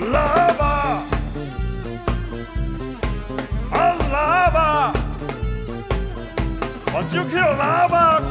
喇叭，喊喇叭，我就叫喇叭。